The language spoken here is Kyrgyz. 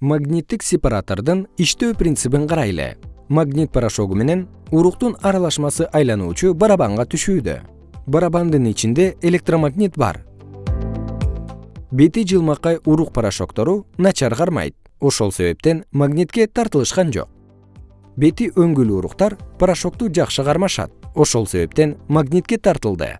магниттик сепаратордун иштөө принцибин карайлы. Магнит порошогу менен уруктун аралашмасы айлануучу барабанга түшүүдө. Барабандын ичинде электромагнит бар. Бети жылмакай урук порошоктору начар кармайт. Ошол себептен магнитке тартылышкан жок. Бети өңгүлүү уруктар порошокту жакшы кармашат. Ошол себептен магнитке тартылды.